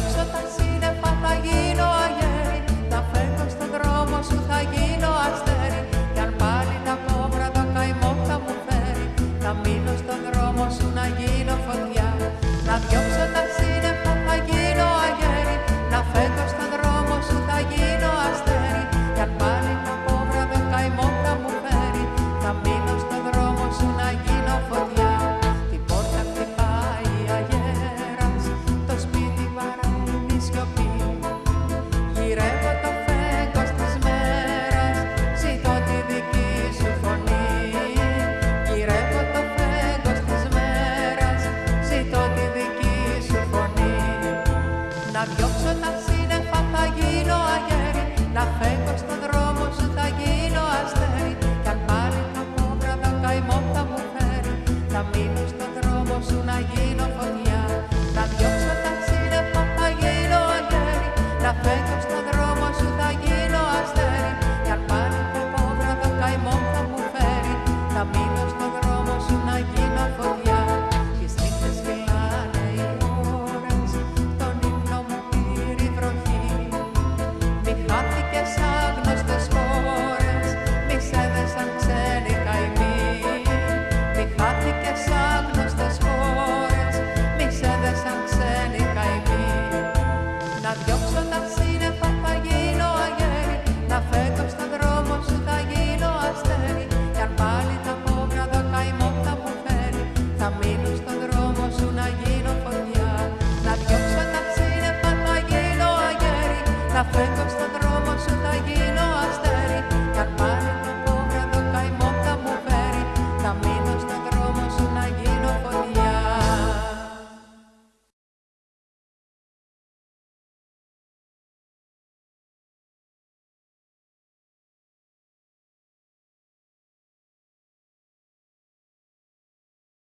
διώξω τα σύννεφα θα γίνω αγέρι Να φεύγω στον δρόμο σου θα γίνω αστέρι. Κι αν πάλι τα κόμπρα το καημό θα μου φέρει Θα μείνω στον δρόμο σου να γίνω φωτιά. Να διώξω τα σύννεφα Να διώξω τα σύννεφα θα γίνω αγέρι. Να φεύγω στον δρόμο σου θα γίνω αστέρι. Κι αν πάλι το κόμπρα το καημό θα μου φέρει. Θα μείνω στον δρόμο σου να γίνω μείνω στον δρόμο σου να γίνω φωτιά Να διώξω τα ψήνεπα, να γίνω αγέρι Να φεύγω στον δρόμο